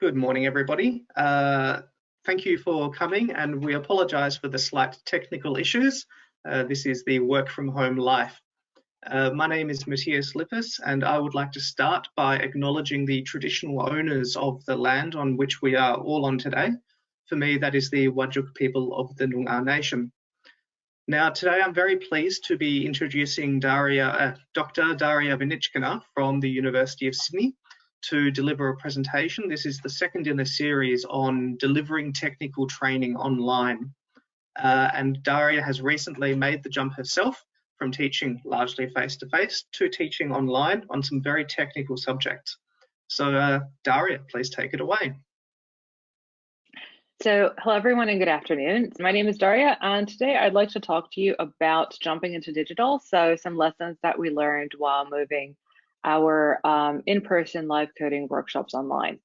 Good morning, everybody. Uh, thank you for coming, and we apologise for the slight technical issues. Uh, this is the work from home life. Uh, my name is Matthias Lippis, and I would like to start by acknowledging the traditional owners of the land on which we are all on today. For me, that is the Whadjuk people of the Noongar Nation. Now, today I'm very pleased to be introducing Daria, uh, Dr. Daria Vanichkina from the University of Sydney, to deliver a presentation. This is the second in a series on delivering technical training online. Uh, and Daria has recently made the jump herself from teaching largely face-to-face -to, -face to teaching online on some very technical subjects. So uh, Daria, please take it away. So hello everyone and good afternoon. My name is Daria and today I'd like to talk to you about jumping into digital. So some lessons that we learned while moving our um, in-person live coding workshops online.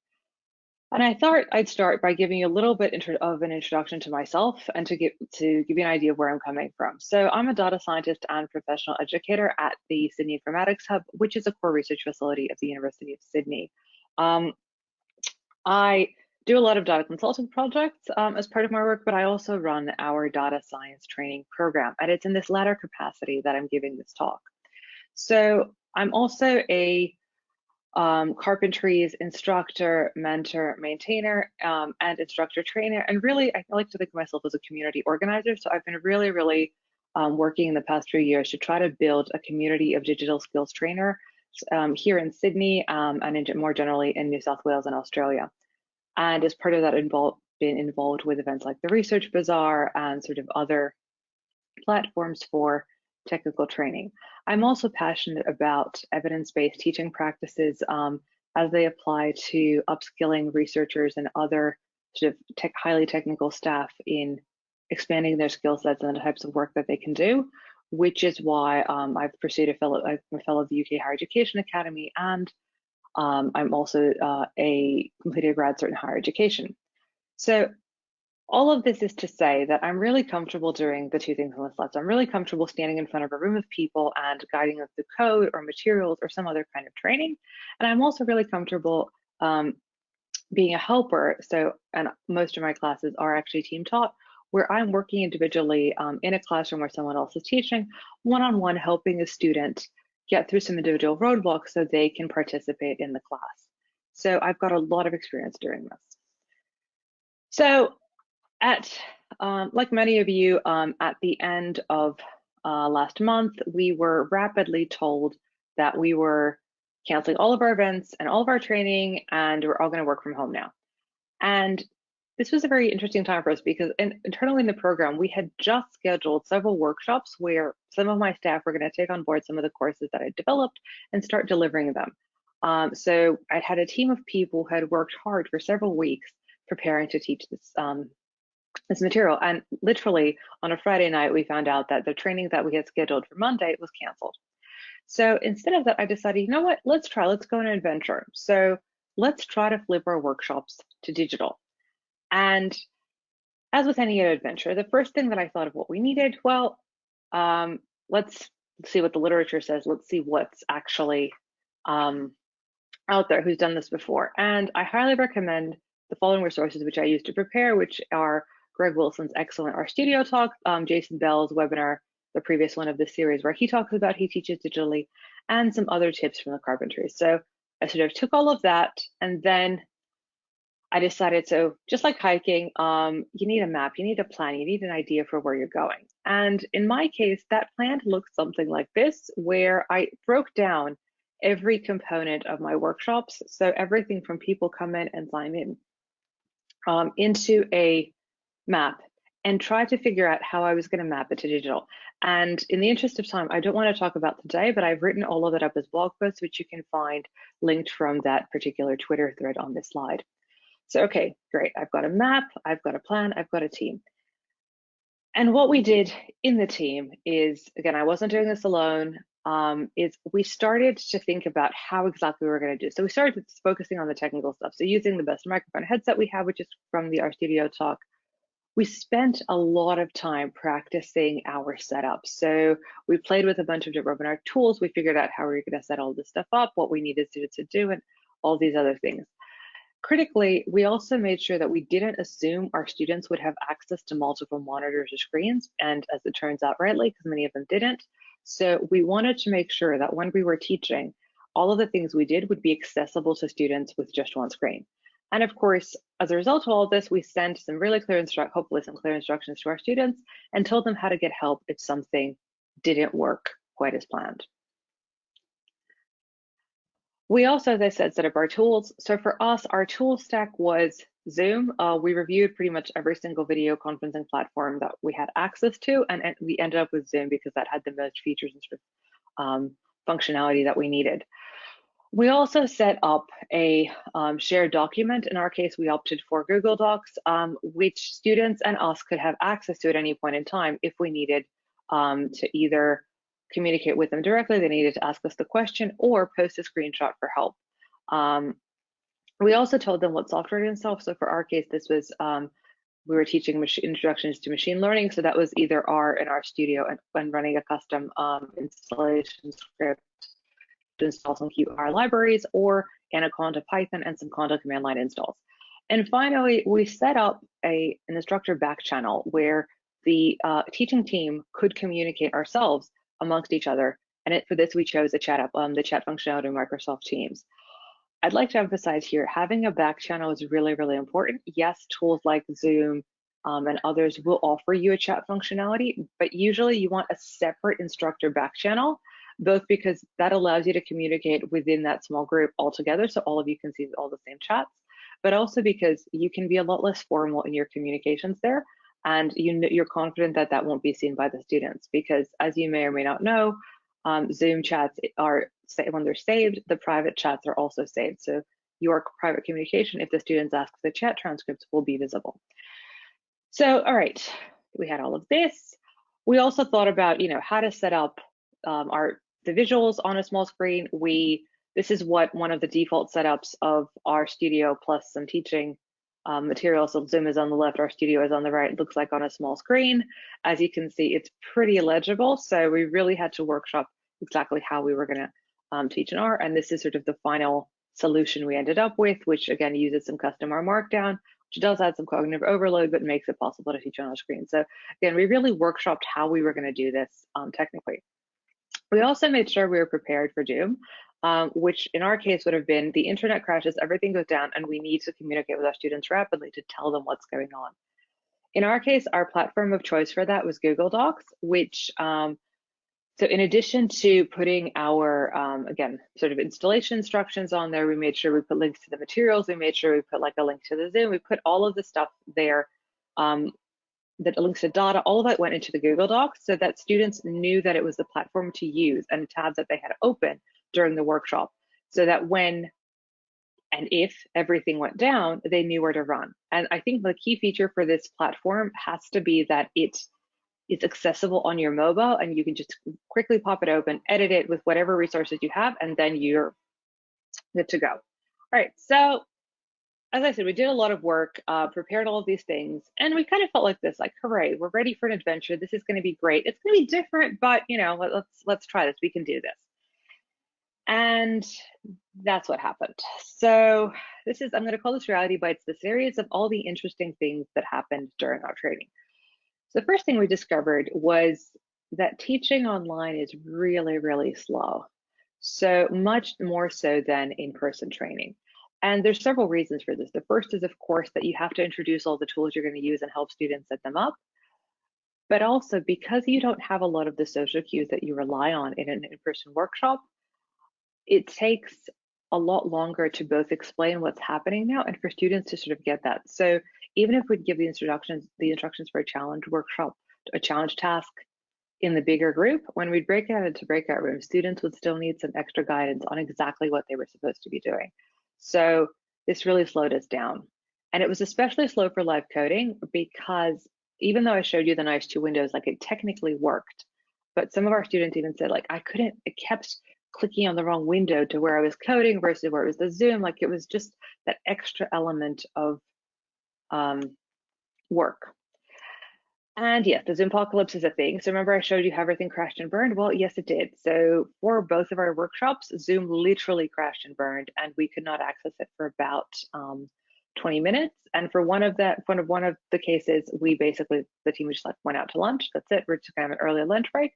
And I thought I'd start by giving you a little bit of an introduction to myself and to give to give you an idea of where I'm coming from. So I'm a data scientist and professional educator at the Sydney Informatics Hub, which is a core research facility of the University of Sydney. Um, I do a lot of data consulting projects um, as part of my work, but I also run our data science training program. And it's in this latter capacity that I'm giving this talk. So I'm also a um, carpentries instructor, mentor, maintainer, um, and instructor trainer. And really, I like to think of myself as a community organizer. So I've been really, really um, working in the past few years to try to build a community of digital skills trainer um, here in Sydney um, and in, more generally in New South Wales and Australia. And as part of that, involved been involved with events like the Research Bazaar and sort of other platforms for technical training. I'm also passionate about evidence-based teaching practices um, as they apply to upskilling researchers and other sort of tech, highly technical staff in expanding their skill sets and the types of work that they can do, which is why um, I've pursued a fellow, I'm a fellow of the UK Higher Education Academy, and um, I'm also uh, a completed grad cert in higher education. So all of this is to say that I'm really comfortable doing the two things on the slide. So I'm really comfortable standing in front of a room of people and guiding them through code or materials or some other kind of training. And I'm also really comfortable um, being a helper. So, and most of my classes are actually team taught, where I'm working individually um, in a classroom where someone else is teaching, one-on-one -on -one helping a student get through some individual roadblocks so they can participate in the class. So I've got a lot of experience doing this. So at um, like many of you, um, at the end of uh, last month, we were rapidly told that we were canceling all of our events and all of our training, and we're all going to work from home now. And this was a very interesting time for us because in, internally in the program, we had just scheduled several workshops where some of my staff were going to take on board some of the courses that I developed and start delivering them. Um, so I had a team of people who had worked hard for several weeks preparing to teach this um, this material. And literally on a Friday night, we found out that the training that we had scheduled for Monday was canceled. So instead of that, I decided, you know what, let's try, let's go on an adventure. So let's try to flip our workshops to digital. And as with any other adventure, the first thing that I thought of what we needed, well, um, let's see what the literature says. Let's see what's actually um, out there who's done this before. And I highly recommend the following resources which I use to prepare, which are Greg Wilson's excellent RStudio talk, um, Jason Bell's webinar, the previous one of this series, where he talks about he teaches digitally, and some other tips from the carpentry. So I sort of took all of that, and then I decided, so just like hiking, um, you need a map, you need a plan, you need an idea for where you're going. And in my case, that plan looked something like this, where I broke down every component of my workshops. So everything from people come in and sign in um, into a map and try to figure out how I was going to map it to digital. And in the interest of time, I don't want to talk about today, but I've written all of it up as blog posts, which you can find linked from that particular Twitter thread on this slide. So, okay, great. I've got a map, I've got a plan, I've got a team. And what we did in the team is, again, I wasn't doing this alone, um, is we started to think about how exactly we were going to do. So we started focusing on the technical stuff. So using the best microphone headset we have, which is from the RStudio talk, we spent a lot of time practicing our setup. So we played with a bunch of different webinar tools. We figured out how we were going to set all this stuff up, what we needed to, to do, and all these other things. critically, we also made sure that we didn't assume our students would have access to multiple monitors or screens, and as it turns out rightly, because many of them didn't. So we wanted to make sure that when we were teaching, all of the things we did would be accessible to students with just one screen. And of course, as a result of all of this, we sent some really clear instruct, hopefully some clear instructions to our students and told them how to get help if something didn't work quite as planned. We also, as I said, set up our tools. So for us, our tool stack was Zoom. Uh, we reviewed pretty much every single video conferencing platform that we had access to, and, and we ended up with Zoom because that had the most features and sort of um, functionality that we needed. We also set up a um, shared document. In our case, we opted for Google Docs, um, which students and us could have access to at any point in time if we needed um, to either communicate with them directly, they needed to ask us the question, or post a screenshot for help. Um, we also told them what software to install. So for our case, this was um, we were teaching introductions to machine learning. So that was either R in RStudio and, and running a custom um, installation script to install some QR libraries or Anaconda Python and some Conda command line installs. And finally, we set up a, an instructor back channel where the uh, teaching team could communicate ourselves amongst each other. And it, for this, we chose the chat up, um, the chat functionality in Microsoft Teams. I'd like to emphasize here, having a back channel is really, really important. Yes, tools like Zoom um, and others will offer you a chat functionality, but usually you want a separate instructor back channel both because that allows you to communicate within that small group altogether, so all of you can see all the same chats, but also because you can be a lot less formal in your communications there, and you, you're confident that that won't be seen by the students, because as you may or may not know, um, Zoom chats are, when they're saved, the private chats are also saved. So your private communication, if the students ask the chat transcripts, will be visible. So, all right, we had all of this. We also thought about, you know, how to set up um, our the visuals on a small screen, we this is what one of the default setups of RStudio plus some teaching um, material. So Zoom is on the left, RStudio is on the right. Looks like on a small screen. As you can see, it's pretty legible. So we really had to workshop exactly how we were going to um, teach in R. And this is sort of the final solution we ended up with, which again uses some custom R markdown, which does add some cognitive overload, but makes it possible to teach on a screen. So again, we really workshopped how we were going to do this um, technically. We also made sure we were prepared for doom, um, which in our case would have been the internet crashes, everything goes down, and we need to communicate with our students rapidly to tell them what's going on. In our case, our platform of choice for that was Google Docs, which, um, so in addition to putting our, um, again, sort of installation instructions on there, we made sure we put links to the materials, we made sure we put like a link to the Zoom, we put all of the stuff there um, that links to data, all of that went into the Google Docs so that students knew that it was the platform to use and a tab that they had open during the workshop so that when and if everything went down, they knew where to run. And I think the key feature for this platform has to be that it is accessible on your mobile and you can just quickly pop it open, edit it with whatever resources you have, and then you're good to go. All right, so as I said, we did a lot of work, uh, prepared all of these things, and we kind of felt like this, like, hooray, we're ready for an adventure. This is going to be great. It's going to be different, but you know, let, let's let's try this. We can do this. And that's what happened. So this is, I'm going to call this Reality Bites, the series of all the interesting things that happened during our training. So the first thing we discovered was that teaching online is really, really slow. So much more so than in-person training. And there's several reasons for this. The first is, of course, that you have to introduce all the tools you're going to use and help students set them up. But also because you don't have a lot of the social cues that you rely on in an in-person workshop, it takes a lot longer to both explain what's happening now and for students to sort of get that. So even if we give the instructions, the instructions for a challenge workshop, a challenge task in the bigger group, when we'd break out into breakout rooms, students would still need some extra guidance on exactly what they were supposed to be doing. So this really slowed us down. And it was especially slow for live coding because even though I showed you the nice two windows, like it technically worked, but some of our students even said like, I couldn't, it kept clicking on the wrong window to where I was coding versus where it was the Zoom. Like it was just that extra element of um, work. And yes, the Zoom apocalypse is a thing. So remember I showed you how everything crashed and burned? Well, yes, it did. So for both of our workshops, Zoom literally crashed and burned and we could not access it for about um, 20 minutes. And for one of that, one of one of the cases, we basically, the team just like went out to lunch. That's it. We're just kind of an early lunch break.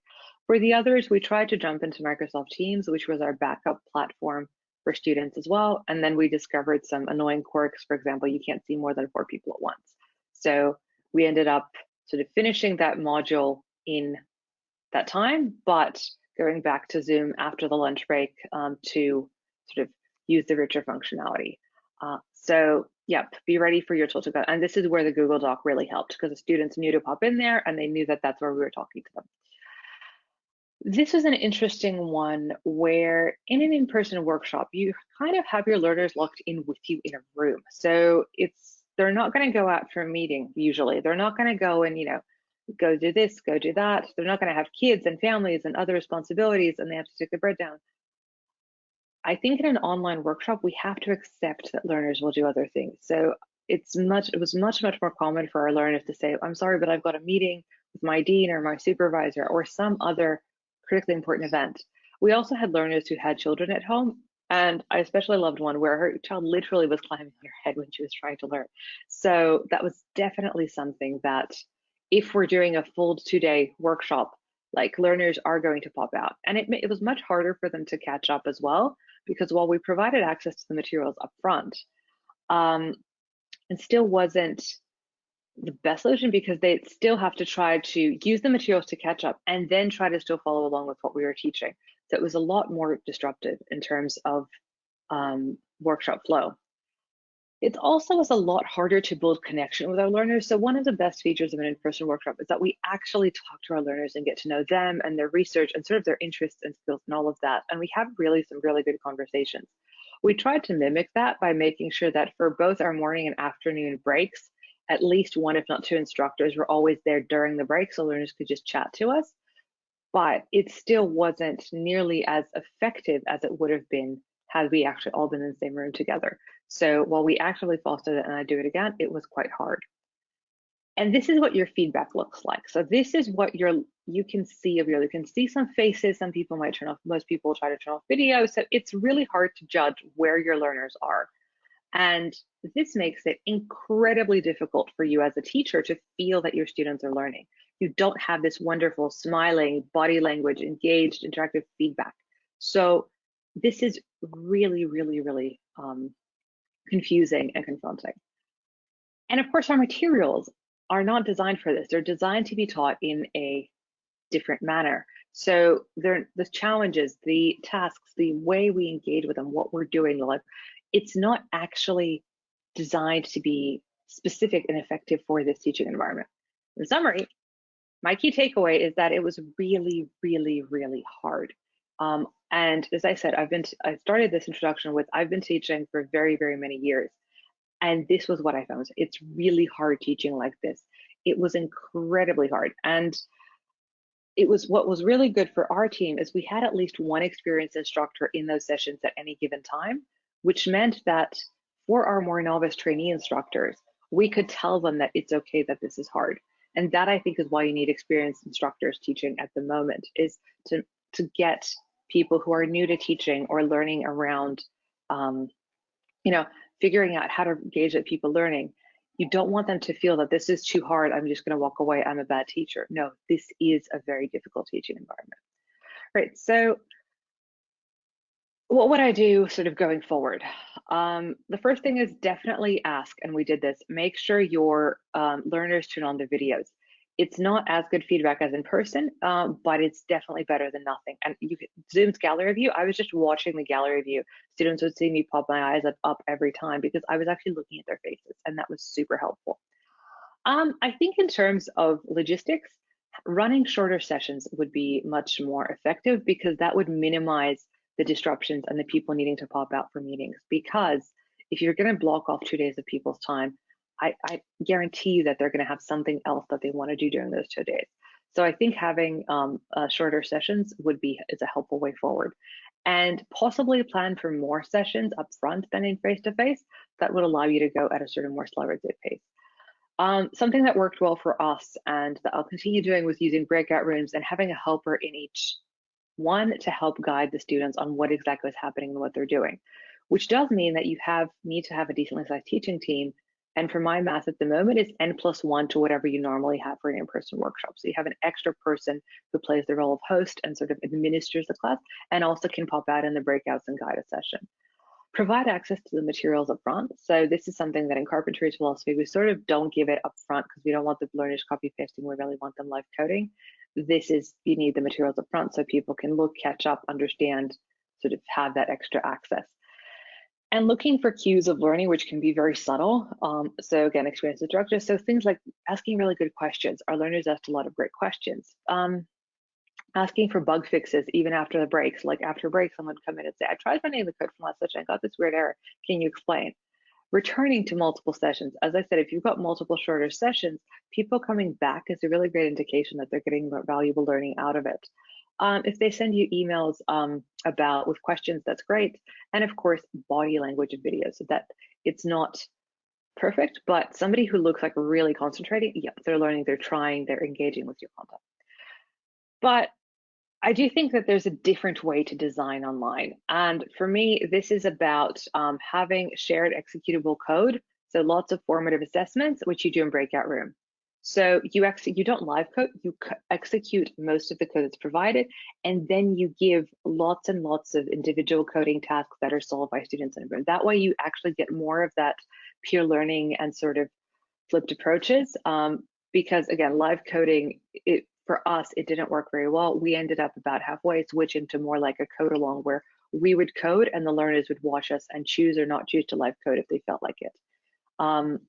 For the others, we tried to jump into Microsoft Teams, which was our backup platform for students as well. And then we discovered some annoying quirks. For example, you can't see more than four people at once. So we ended up sort of finishing that module in that time, but going back to Zoom after the lunch break um, to sort of use the richer functionality. Uh, so yep, be ready for your tool to go. And this is where the Google Doc really helped because the students knew to pop in there and they knew that that's where we were talking to them. This is an interesting one where in an in-person workshop, you kind of have your learners locked in with you in a room. So it's they're not going to go out for a meeting usually. They're not going to go and, you know, go do this, go do that. They're not going to have kids and families and other responsibilities and they have to stick the bread down. I think in an online workshop, we have to accept that learners will do other things. So it's much, it was much, much more common for our learners to say, I'm sorry, but I've got a meeting with my dean or my supervisor or some other critically important event. We also had learners who had children at home and I especially loved one where her child literally was climbing on her head when she was trying to learn. So that was definitely something that if we're doing a full two day workshop, like learners are going to pop out. And it, it was much harder for them to catch up as well, because while we provided access to the materials up front, um, it still wasn't the best solution because they still have to try to use the materials to catch up and then try to still follow along with what we were teaching. It was a lot more disruptive in terms of um, workshop flow. It also was a lot harder to build connection with our learners. So one of the best features of an in-person workshop is that we actually talk to our learners and get to know them and their research and sort of their interests and skills and all of that. And we have really some really good conversations. We tried to mimic that by making sure that for both our morning and afternoon breaks, at least one, if not two instructors were always there during the break so learners could just chat to us but it still wasn't nearly as effective as it would have been had we actually all been in the same room together. So while we actively fostered it and I do it again, it was quite hard. And this is what your feedback looks like. So this is what you're you can see of your you can see some faces. Some people might turn off, most people try to turn off video. So it's really hard to judge where your learners are. And this makes it incredibly difficult for you as a teacher to feel that your students are learning you don't have this wonderful smiling body language, engaged, interactive feedback. So this is really, really, really um, confusing and confronting. And of course, our materials are not designed for this. They're designed to be taught in a different manner. So the challenges, the tasks, the way we engage with them, what we're doing, like it's not actually designed to be specific and effective for this teaching environment. In summary, my key takeaway is that it was really, really, really hard. Um, and as I said, I've been, I started this introduction with, I've been teaching for very, very many years. And this was what I found. It's really hard teaching like this. It was incredibly hard. And it was what was really good for our team is we had at least one experienced instructor in those sessions at any given time, which meant that for our more novice trainee instructors, we could tell them that it's okay that this is hard and that i think is why you need experienced instructors teaching at the moment is to to get people who are new to teaching or learning around um, you know figuring out how to engage at people learning. You don't want them to feel that this is too hard i'm just going to walk away i'm a bad teacher. No this is a very difficult teaching environment. Right so what would I do sort of going forward? Um, the first thing is definitely ask, and we did this, make sure your um, learners turn on the videos. It's not as good feedback as in person, um, but it's definitely better than nothing. And you Zoom's gallery view, I was just watching the gallery view. Students would see me pop my eyes up, up every time because I was actually looking at their faces, and that was super helpful. Um, I think in terms of logistics, running shorter sessions would be much more effective because that would minimize the disruptions and the people needing to pop out for meetings. Because if you're going to block off two days of people's time, I, I guarantee you that they're going to have something else that they want to do during those two days. So I think having um, uh, shorter sessions would be is a helpful way forward, and possibly plan for more sessions up front than in face to face. That would allow you to go at a sort of more slower pace. Um, something that worked well for us and that I'll continue doing was using breakout rooms and having a helper in each one to help guide the students on what exactly is happening and what they're doing, which does mean that you have need to have a decently sized teaching team. And for my math at the moment, it's n plus one to whatever you normally have for an in-person workshop. So you have an extra person who plays the role of host and sort of administers the class and also can pop out in the breakouts and guide a session provide access to the materials up front. So this is something that in carpentry philosophy, we sort of don't give it up front because we don't want the learners copy pasting. We really want them live coding. This is, you need the materials up front so people can look, catch up, understand, sort of have that extra access. And looking for cues of learning, which can be very subtle. Um, so again, experience instructor. So things like asking really good questions. Our learners asked a lot of great questions. Um, asking for bug fixes even after the breaks. Like after break, someone come in and say, I tried running the code from last session, I got this weird error. Can you explain? Returning to multiple sessions. As I said, if you've got multiple shorter sessions, people coming back is a really great indication that they're getting valuable learning out of it. Um, if they send you emails um, about with questions, that's great. And of course, body language and videos so that it's not perfect, but somebody who looks like really concentrating, yeah, they're learning, they're trying, they're engaging with your content. But I do think that there's a different way to design online. And for me, this is about um, having shared executable code. So lots of formative assessments, which you do in breakout room. So you ex you don't live code, you execute most of the code that's provided, and then you give lots and lots of individual coding tasks that are solved by students in a room. That way you actually get more of that peer learning and sort of flipped approaches. Um, because again, live coding, it for us, it didn't work very well. We ended up about halfway switching to more like a code along where we would code and the learners would watch us and choose or not choose to live code if they felt like it. Um,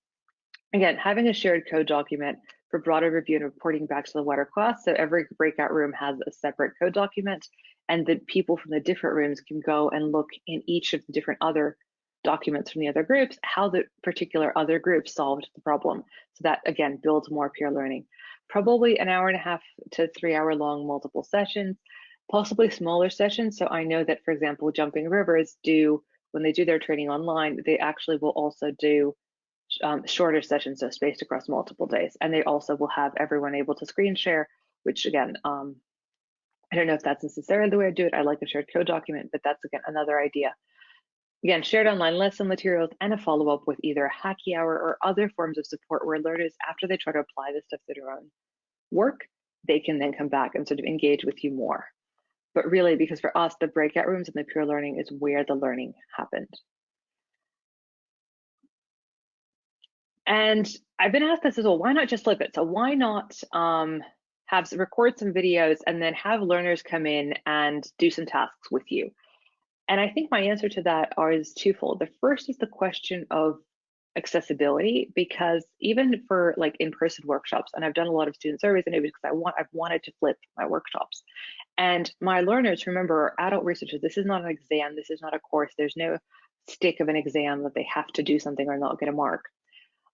again, having a shared code document for broader review and reporting back to the wider class. So every breakout room has a separate code document and the people from the different rooms can go and look in each of the different other documents from the other groups, how the particular other group solved the problem. So that again builds more peer learning probably an hour and a half to three hour long multiple sessions, possibly smaller sessions. So I know that, for example, Jumping Rivers do, when they do their training online, they actually will also do um, shorter sessions, so spaced across multiple days. And they also will have everyone able to screen share, which again, um, I don't know if that's necessarily the way I do it. I like a shared code document, but that's again another idea. Again, shared online lesson materials and a follow-up with either a hacky hour or other forms of support where learners, after they try to apply this stuff to their own work, they can then come back and sort of engage with you more. But really, because for us, the breakout rooms and the peer learning is where the learning happened. And I've been asked this as well, why not just flip it? So why not um, have record some videos and then have learners come in and do some tasks with you? And I think my answer to that is twofold. The first is the question of accessibility because even for like in-person workshops and I've done a lot of student surveys and it was because I want I've wanted to flip my workshops. And my learners remember adult researchers. This is not an exam. This is not a course. There's no stick of an exam that they have to do something or not get a mark.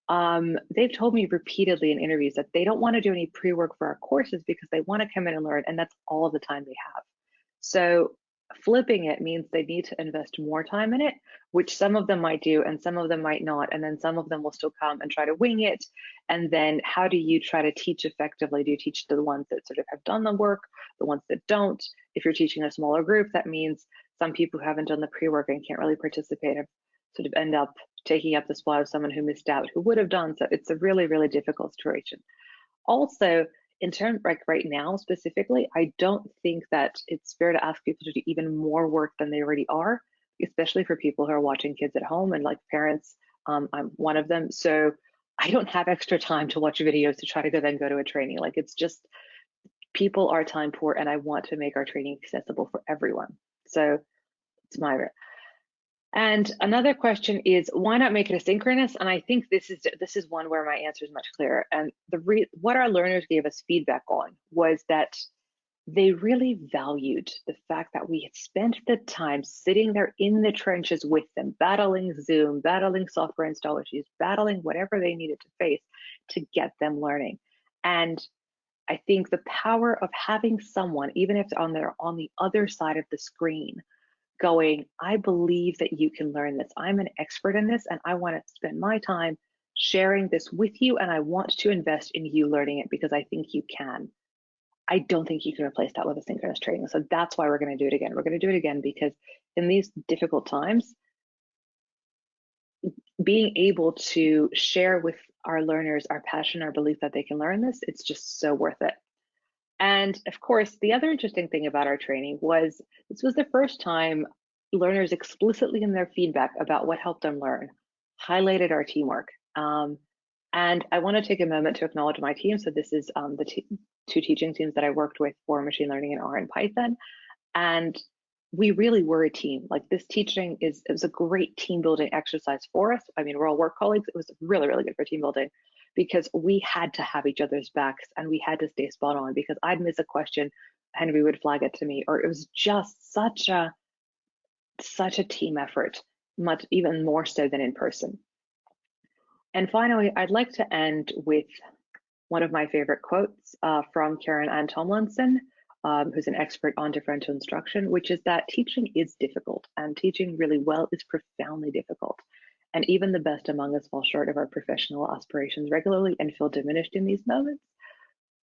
Um, they've told me repeatedly in interviews that they don't want to do any pre-work for our courses because they want to come in and learn and that's all the time they have. So flipping it means they need to invest more time in it, which some of them might do and some of them might not. And then some of them will still come and try to wing it. And then how do you try to teach effectively? Do you teach to the ones that sort of have done the work, the ones that don't? If you're teaching a smaller group, that means some people who haven't done the pre-work and can't really participate have sort of end up taking up the spot of someone who missed out who would have done. So it's a really, really difficult situation. Also, in terms like right now specifically, I don't think that it's fair to ask people to do even more work than they already are, especially for people who are watching kids at home and like parents. Um, I'm one of them, so I don't have extra time to watch videos to try to go then go to a training. Like it's just people are time poor, and I want to make our training accessible for everyone. So it's my and another question is why not make it asynchronous? And I think this is this is one where my answer is much clearer. And the re, what our learners gave us feedback on was that they really valued the fact that we had spent the time sitting there in the trenches with them, battling Zoom, battling software install issues, battling whatever they needed to face to get them learning. And I think the power of having someone, even if on their on the other side of the screen, going, I believe that you can learn this. I'm an expert in this and I want to spend my time sharing this with you and I want to invest in you learning it because I think you can. I don't think you can replace that with asynchronous training. So that's why we're going to do it again. We're going to do it again because in these difficult times, being able to share with our learners our passion, our belief that they can learn this, it's just so worth it. And of course, the other interesting thing about our training was this was the first time learners explicitly in their feedback about what helped them learn highlighted our teamwork. Um, and I want to take a moment to acknowledge my team. So this is um, the two teaching teams that I worked with for machine learning in R and Python. And we really were a team. Like this teaching is it was a great team building exercise for us. I mean, we're all work colleagues. It was really, really good for team building because we had to have each other's backs and we had to stay spot on because I'd miss a question, Henry would flag it to me, or it was just such a such a team effort, much even more so than in person. And finally, I'd like to end with one of my favorite quotes uh, from Carol Ann Tomlinson, um, who's an expert on differential instruction, which is that teaching is difficult and teaching really well is profoundly difficult. And even the best among us fall short of our professional aspirations regularly and feel diminished in these moments.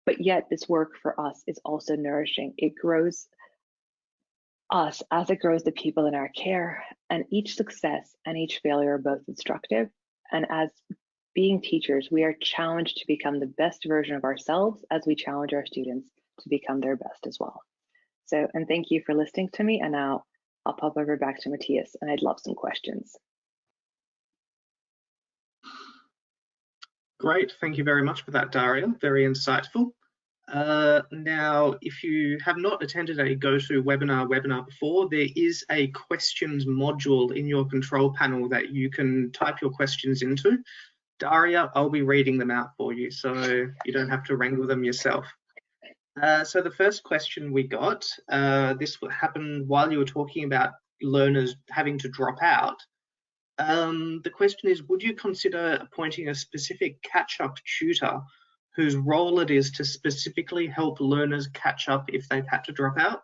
But yet, this work for us is also nourishing. It grows us as it grows the people in our care, and each success and each failure are both instructive. And as being teachers, we are challenged to become the best version of ourselves as we challenge our students to become their best as well. So, and thank you for listening to me. And now I'll pop over back to Matthias and I'd love some questions. Great, thank you very much for that, Daria. Very insightful. Uh, now, if you have not attended a GoToWebinar webinar before, there is a questions module in your control panel that you can type your questions into. Daria, I'll be reading them out for you, so you don't have to wrangle them yourself. Uh, so the first question we got, uh, this happened while you were talking about learners having to drop out. Um, the question is, would you consider appointing a specific catch-up tutor whose role it is to specifically help learners catch up if they've had to drop out?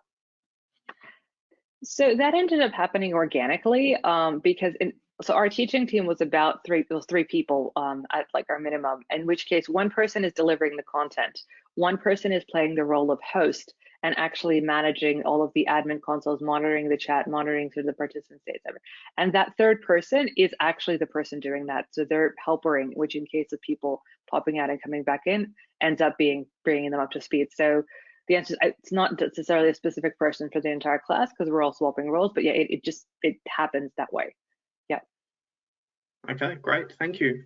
So that ended up happening organically um, because in, so our teaching team was about three was three people um, at like our minimum in which case one person is delivering the content one person is playing the role of host and actually managing all of the admin consoles monitoring the chat monitoring through the participant states and that third person is actually the person doing that. So they're helpering which in case of people popping out and coming back in ends up being bringing them up to speed. So the answer is it's not necessarily a specific person for the entire class because we're all swapping roles but yeah it, it just it happens that way. Yeah. Okay, great, thank you.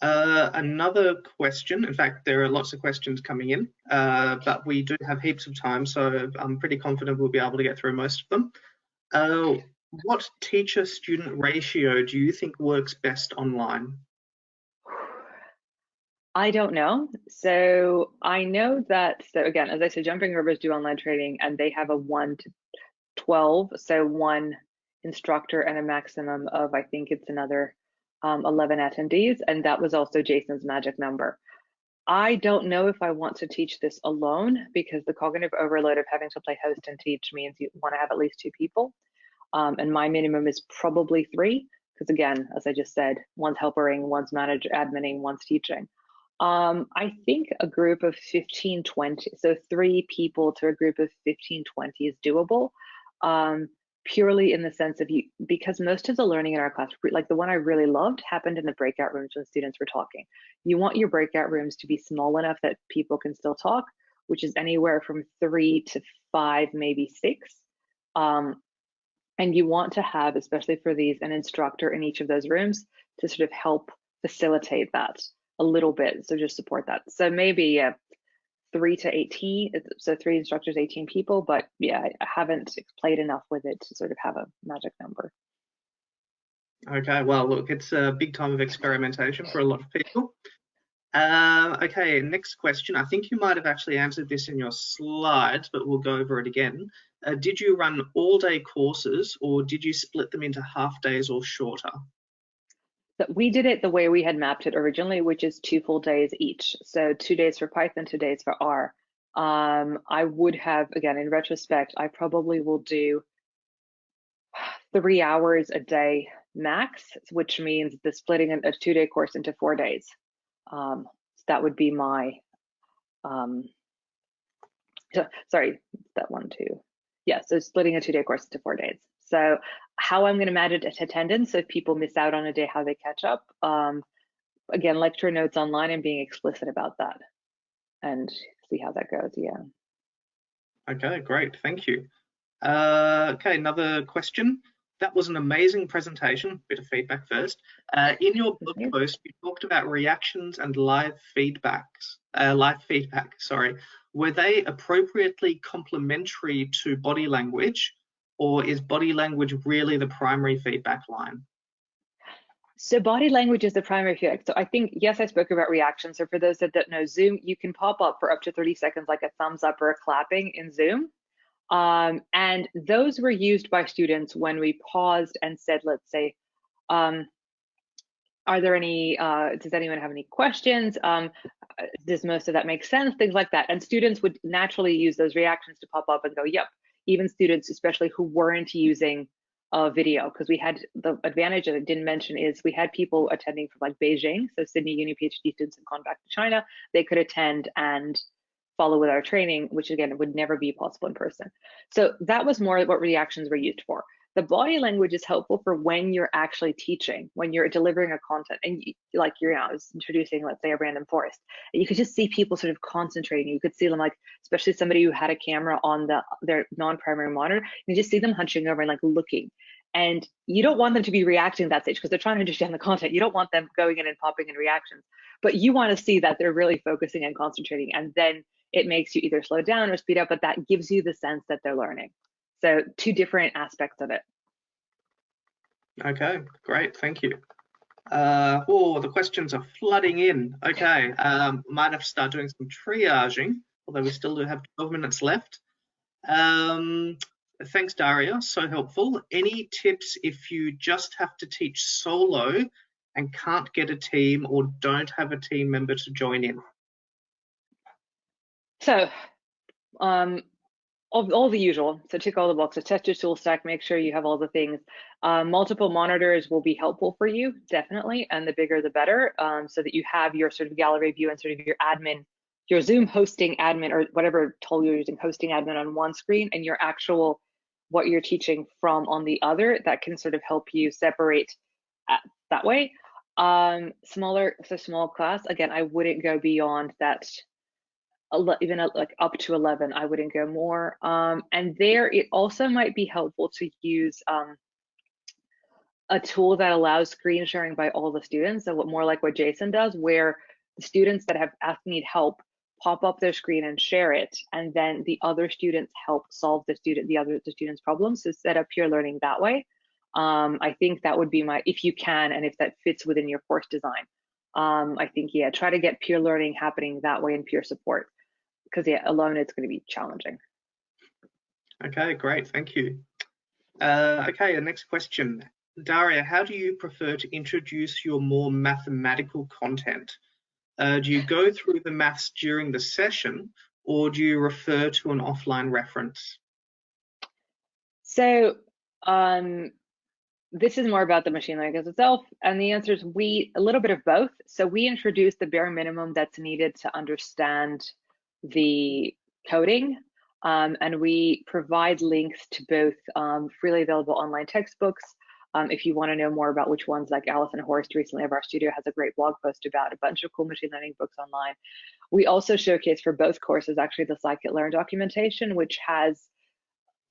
Uh, another question, in fact, there are lots of questions coming in, uh, but we do have heaps of time, so I'm pretty confident we'll be able to get through most of them. Uh, what teacher-student ratio do you think works best online? I don't know. So I know that, so again, as I said, Jumping Rivers do online training and they have a 1 to 12, so one instructor and a maximum of, I think it's another um, 11 attendees, and that was also Jason's magic number. I don't know if I want to teach this alone because the cognitive overload of having to play host and teach means you want to have at least two people. Um, and my minimum is probably three, because again, as I just said, one's helpering, one's manager admining, one's teaching. Um, I think a group of 15, 20, so three people to a group of 15, 20 is doable. Um, purely in the sense of you because most of the learning in our class like the one i really loved happened in the breakout rooms when students were talking. You want your breakout rooms to be small enough that people can still talk which is anywhere from three to five maybe six. Um, and you want to have especially for these an instructor in each of those rooms to sort of help facilitate that a little bit. So just support that. So maybe three to 18, so three instructors, 18 people, but yeah, I haven't played enough with it to sort of have a magic number. Okay, well, look, it's a big time of experimentation for a lot of people. Uh, okay, next question. I think you might have actually answered this in your slides, but we'll go over it again. Uh, did you run all day courses or did you split them into half days or shorter? We did it the way we had mapped it originally, which is two full days each. So two days for Python, two days for R. Um, I would have, again, in retrospect, I probably will do three hours a day, max, which means the splitting of a two-day course into four days. Um, so that would be my, um, sorry, that one too. Yeah, so splitting a two-day course into four days. So how I'm going to manage attendance so if people miss out on a day, how they catch up. Um, again, lecture notes online and being explicit about that and see how that goes. Yeah. Okay, great. Thank you. Uh, okay, another question. That was an amazing presentation. Bit of feedback first. Uh, in your blog you. post, you talked about reactions and live feedbacks. Uh, live feedback, sorry. Were they appropriately complementary to body language, or is body language really the primary feedback line? So body language is the primary feedback. So I think, yes, I spoke about reactions. So for those that don't know Zoom, you can pop up for up to 30 seconds like a thumbs up or a clapping in Zoom. Um, and those were used by students when we paused and said, let's say, um, are there any, uh, does anyone have any questions? Um, does most of that make sense? Things like that. And students would naturally use those reactions to pop up and go, yep. Even students, especially who weren't using a video, because we had the advantage that I didn't mention is we had people attending from like Beijing, so Sydney Uni PhD students have gone back to China. They could attend and follow with our training, which again would never be possible in person. So that was more what reactions were used for. The body language is helpful for when you're actually teaching, when you're delivering a content, and you, like you're now introducing, let's say, a random forest. You could just see people sort of concentrating. You could see them like, especially somebody who had a camera on the their non-primary monitor. You just see them hunching over and like looking. And you don't want them to be reacting at that stage because they're trying to understand the content. You don't want them going in and popping in reactions, but you want to see that they're really focusing and concentrating. And then it makes you either slow down or speed up, but that gives you the sense that they're learning. So two different aspects of it. Okay, great, thank you. Uh, oh, the questions are flooding in. Okay, um, might have to start doing some triaging, although we still do have 12 minutes left. Um, thanks, Daria, so helpful. Any tips if you just have to teach solo and can't get a team or don't have a team member to join in? So, um, all, all the usual. So tick all the boxes, test your tool stack, make sure you have all the things. Um, multiple monitors will be helpful for you, definitely, and the bigger the better, um, so that you have your sort of gallery view and sort of your admin, your Zoom hosting admin or whatever tool you're using, hosting admin on one screen and your actual what you're teaching from on the other. That can sort of help you separate at, that way. Um, smaller, so small class, again, I wouldn't go beyond that even like up to 11 i wouldn't go more. Um, and there it also might be helpful to use um, a tool that allows screen sharing by all the students so what more like what jason does where the students that have asked need help pop up their screen and share it and then the other students help solve the student the other the students problems so set up peer learning that way. Um, i think that would be my if you can and if that fits within your course design. Um, i think yeah try to get peer learning happening that way and peer support because yeah, alone it's going to be challenging. Okay, great, thank you. Uh, okay, the next question. Daria, how do you prefer to introduce your more mathematical content? Uh, do you go through the maths during the session or do you refer to an offline reference? So um, this is more about the machine learning itself. And the answer is we, a little bit of both. So we introduce the bare minimum that's needed to understand the coding. Um, and we provide links to both um, freely available online textbooks. Um, if you want to know more about which ones, like Alison Horst recently of RStudio has a great blog post about a bunch of cool machine learning books online. We also showcase for both courses actually the scikit-learn documentation, which has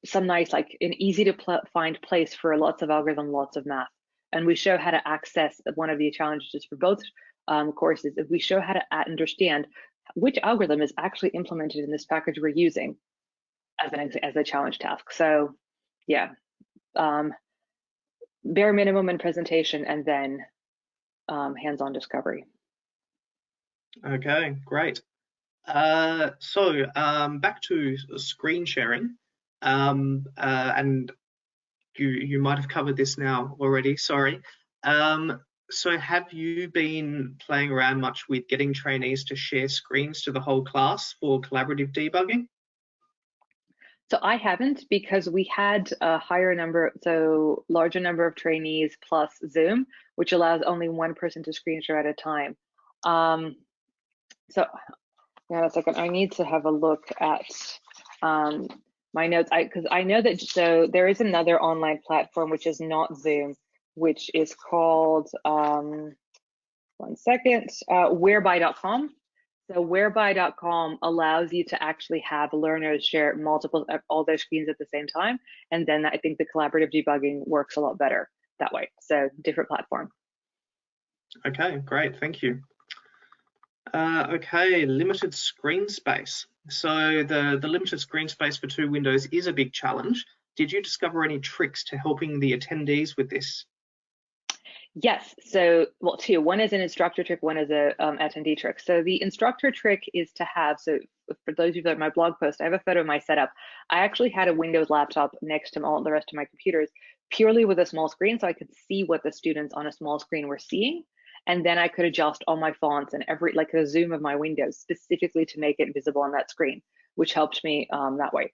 some nice, like an easy to pl find place for lots of algorithm, lots of math. And we show how to access one of the challenges for both um, courses. If we show how to understand which algorithm is actually implemented in this package we're using as an as a challenge task. So yeah, um, bare minimum in presentation and then um, hands-on discovery. Okay, great. Uh, so um, back to screen sharing, um, uh, and you you might have covered this now already. Sorry. Um, so have you been playing around much with getting trainees to share screens to the whole class for collaborative debugging? So I haven't because we had a higher number, so larger number of trainees plus Zoom, which allows only one person to screen share at a time. Um, so yeah, a second. I need to have a look at um, my notes I because I know that so there is another online platform which is not Zoom, which is called um, one second, uh, whereby.com. So whereby.com allows you to actually have learners share multiple uh, all their screens at the same time, and then I think the collaborative debugging works a lot better that way. So different platform. Okay, great, thank you. Uh, okay, limited screen space. So the, the limited screen space for two windows is a big challenge. Did you discover any tricks to helping the attendees with this? Yes, so, well, two. One is an instructor trick, one is a um, attendee trick. So the instructor trick is to have, so for those of you that are my blog post, I have a photo of my setup. I actually had a Windows laptop next to all the rest of my computers purely with a small screen so I could see what the students on a small screen were seeing and then I could adjust all my fonts and every like a zoom of my windows specifically to make it visible on that screen, which helped me um, that way.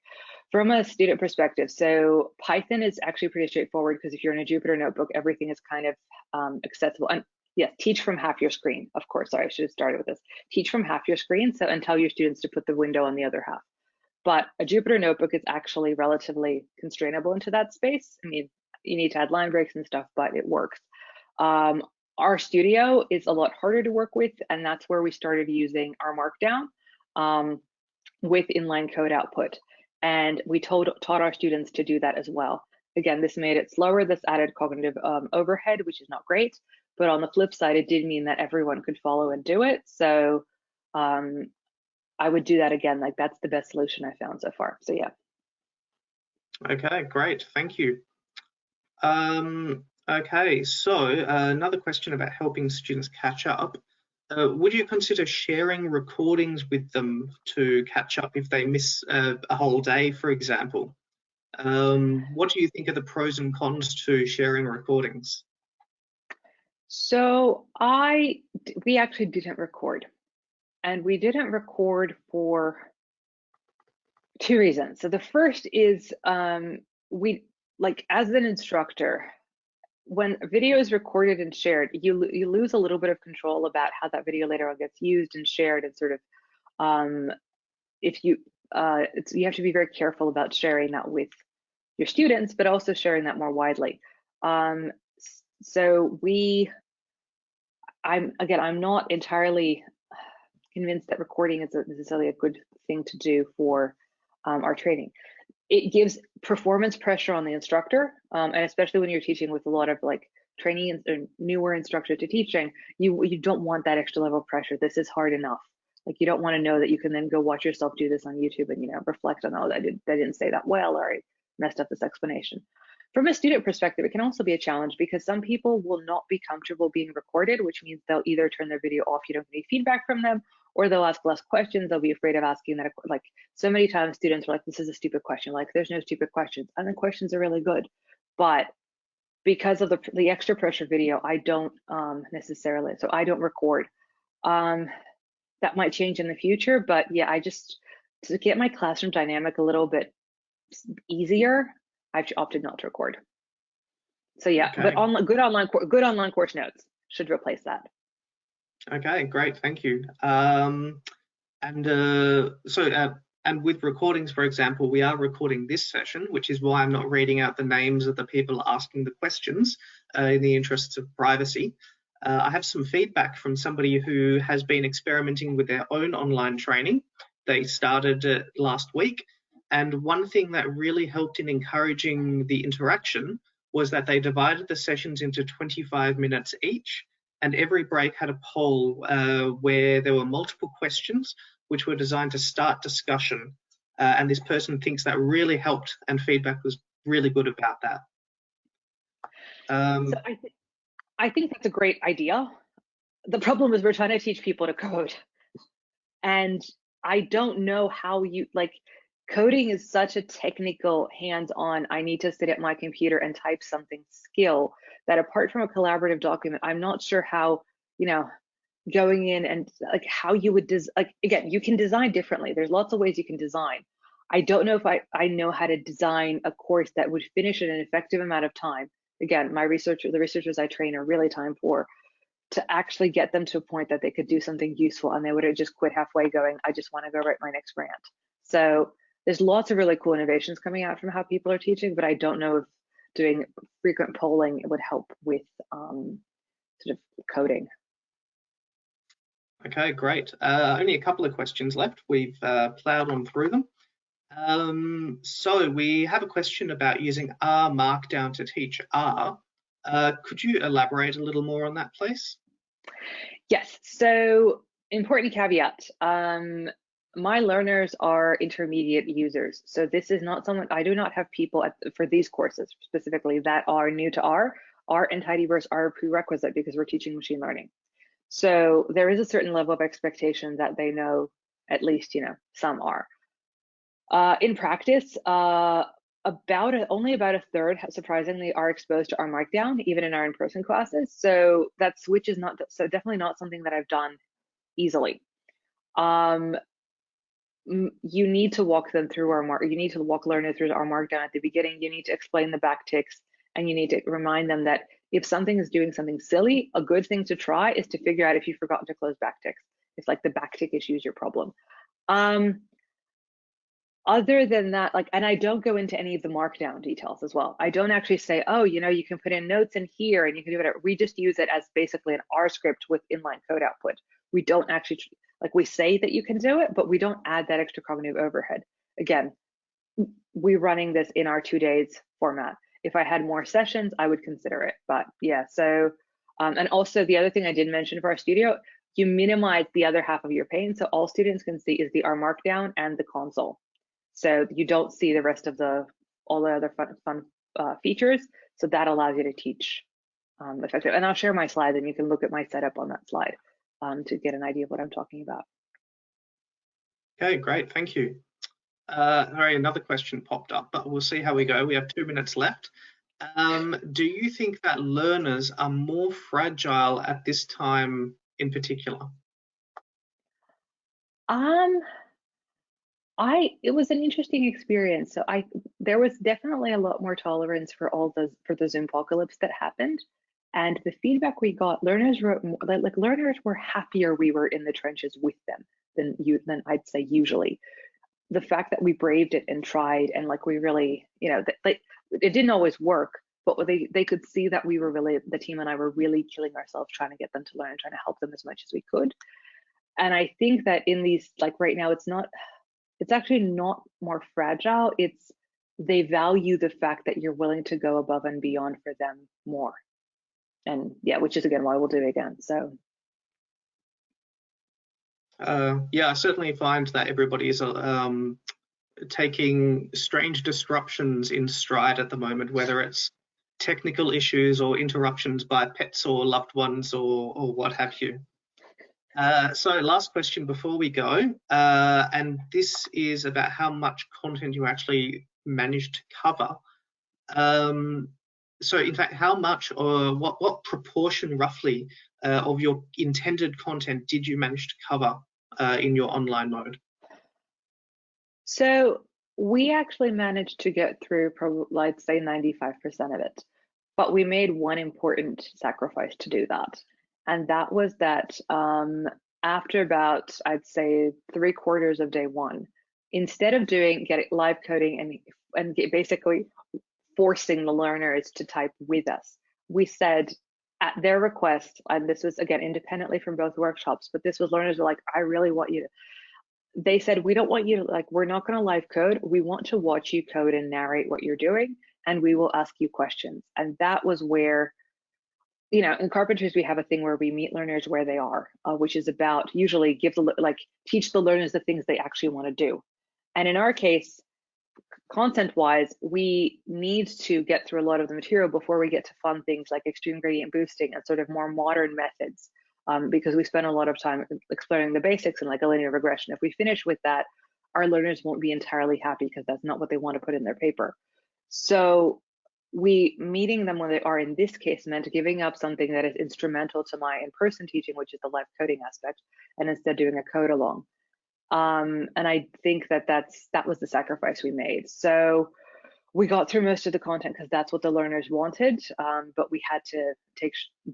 From a student perspective, so Python is actually pretty straightforward because if you're in a Jupyter notebook, everything is kind of um, accessible. And yes, teach from half your screen, of course. Sorry, I should have started with this. Teach from half your screen, so and tell your students to put the window on the other half. But a Jupyter notebook is actually relatively constrainable into that space. I mean, you need to add line breaks and stuff, but it works. Um, studio is a lot harder to work with, and that's where we started using R Markdown um, with inline code output. And we told, taught our students to do that as well. Again, this made it slower. This added cognitive um, overhead, which is not great. But on the flip side, it did mean that everyone could follow and do it. So um, I would do that again. Like that's the best solution I found so far. So yeah. Okay, great. Thank you. Um, Okay, so uh, another question about helping students catch up. Uh, would you consider sharing recordings with them to catch up if they miss uh, a whole day, for example? Um, what do you think are the pros and cons to sharing recordings? So I, we actually didn't record, and we didn't record for two reasons. So the first is um, we like as an instructor, when video is recorded and shared, you you lose a little bit of control about how that video later on gets used and shared, and sort of um, if you uh, you have to be very careful about sharing that with your students, but also sharing that more widely. Um, so we, I'm again, I'm not entirely convinced that recording is necessarily a good thing to do for um, our training it gives performance pressure on the instructor, um, and especially when you're teaching with a lot of like training and newer instructor to teaching, you you don't want that extra level of pressure. This is hard enough. Like you don't want to know that you can then go watch yourself do this on YouTube and you know reflect on oh I did I didn't say that well or I messed up this explanation. From a student perspective, it can also be a challenge because some people will not be comfortable being recorded, which means they'll either turn their video off, you don't get any feedback from them, or they'll ask less questions. They'll be afraid of asking that. Like so many times, students are like, "This is a stupid question." Like, there's no stupid questions, and the questions are really good, but because of the the extra pressure video, I don't um, necessarily. So I don't record. Um, that might change in the future, but yeah, I just to get my classroom dynamic a little bit easier, I've opted not to record. So yeah, okay. but online good online good online course notes should replace that. Okay, great, thank you. Um, and uh, so, uh, and with recordings, for example, we are recording this session, which is why I'm not reading out the names of the people asking the questions uh, in the interests of privacy. Uh, I have some feedback from somebody who has been experimenting with their own online training. They started it last week, and one thing that really helped in encouraging the interaction was that they divided the sessions into 25 minutes each and every break had a poll uh, where there were multiple questions which were designed to start discussion. Uh, and this person thinks that really helped, and feedback was really good about that. Um, so I, th I think that's a great idea. The problem is we're trying to teach people to code, and I don't know how you like coding is such a technical hands-on i need to sit at my computer and type something skill that apart from a collaborative document i'm not sure how you know going in and like how you would des like again you can design differently there's lots of ways you can design I don't know if I, I know how to design a course that would finish in an effective amount of time. Again, my research, the researchers I train are really time poor to actually get them to a point that they could do something useful and they would have just quit halfway going, I just want to go write my next grant. So there's lots of really cool innovations coming out from how people are teaching, but I don't know if doing frequent polling would help with um, sort of coding. Okay, great. Uh, only a couple of questions left. We've uh, plowed on through them. Um, so we have a question about using R Markdown to teach R. Uh, could you elaborate a little more on that, please? Yes, so important caveat. Um, my learners are intermediate users. So this is not someone, I do not have people at, for these courses specifically that R new to R. R and Tidyverse are a prerequisite because we're teaching machine learning. So there is a certain level of expectation that they know at least, you know, some are. Uh, in practice, uh, about a, only about a third, surprisingly, are exposed to R Markdown, even in our in-person classes. So that switch is not so definitely not something that I've done easily. Um, you need to walk them through R Mark. You need to walk learners through R Markdown at the beginning. You need to explain the backticks, and you need to remind them that if something is doing something silly, a good thing to try is to figure out if you've forgotten to close backticks. It's like the backtick issue is your problem. Um, other than that, like, and I don't go into any of the markdown details as well. I don't actually say, oh, you know, you can put in notes in here and you can do whatever. We just use it as basically an R script with inline code output. We don't actually, like, we say that you can do it, but we don't add that extra cognitive overhead. Again, we're running this in our two days format. If I had more sessions, I would consider it. But yeah, so, um, and also the other thing I did mention for RStudio, you minimize the other half of your pane. So all students can see is the R Markdown and the console. So you don't see the rest of the all the other fun, fun uh, features. So that allows you to teach um, effective. And I'll share my slides and you can look at my setup on that slide um, to get an idea of what I'm talking about. Okay, great, thank you. Uh, all right, another question popped up, but we'll see how we go. We have two minutes left. Um, do you think that learners are more fragile at this time in particular? Um, I it was an interesting experience. So I there was definitely a lot more tolerance for all the for the Zoom apocalypse that happened. And the feedback we got, learners more, like learners were happier we were in the trenches with them than you than I'd say usually. The fact that we braved it and tried and like we really, you know, that like it didn't always work, but they they could see that we were really the team and I were really killing ourselves trying to get them to learn, trying to help them as much as we could. And I think that in these like right now, it's not it's actually not more fragile. It's they value the fact that you're willing to go above and beyond for them more. And yeah, which is again why we'll do it again. So uh, yeah, I certainly find that everybody is um, taking strange disruptions in stride at the moment, whether it's technical issues or interruptions by pets or loved ones or, or what have you. Uh, so last question before we go, uh, and this is about how much content you actually managed to cover. Um, so in fact, how much or what, what proportion roughly uh, of your intended content did you manage to cover uh, in your online mode? So we actually managed to get through probably, I'd say 95% of it, but we made one important sacrifice to do that and that was that um, after about I'd say three quarters of day one, instead of doing getting live coding and and basically forcing the learners to type with us, we said at their request, and this was again independently from both workshops, but this was learners were like, I really want you to. They said, we don't want you to like, we're not going to live code. We want to watch you code and narrate what you're doing, and we will ask you questions. And that was where you know, in carpentries, we have a thing where we meet learners where they are, uh, which is about usually give the like teach the learners the things they actually want to do. And in our case, content wise, we need to get through a lot of the material before we get to fun things like extreme gradient boosting and sort of more modern methods, um, because we spend a lot of time exploring the basics and like a linear regression. If we finish with that, our learners won't be entirely happy because that's not what they want to put in their paper. So we meeting them when they are in this case meant giving up something that is instrumental to my in-person teaching which is the live coding aspect and instead doing a code along Um, and I think that that's that was the sacrifice we made. So we got through most of the content because that's what the learners wanted, um, but we had to take sh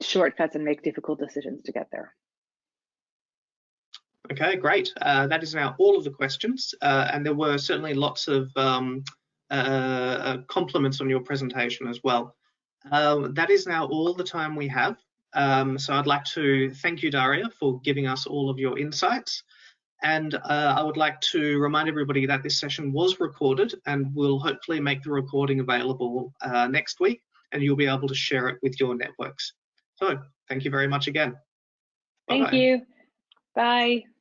shortcuts and make difficult decisions to get there. Okay, great. Uh, that is now all of the questions, uh, and there were certainly lots of um, uh, uh compliments on your presentation as well. Um, that is now all the time we have. Um, so I'd like to thank you, Daria, for giving us all of your insights. And uh, I would like to remind everybody that this session was recorded and we'll hopefully make the recording available uh, next week and you'll be able to share it with your networks. So thank you very much again. Thank Bye -bye. you. Bye.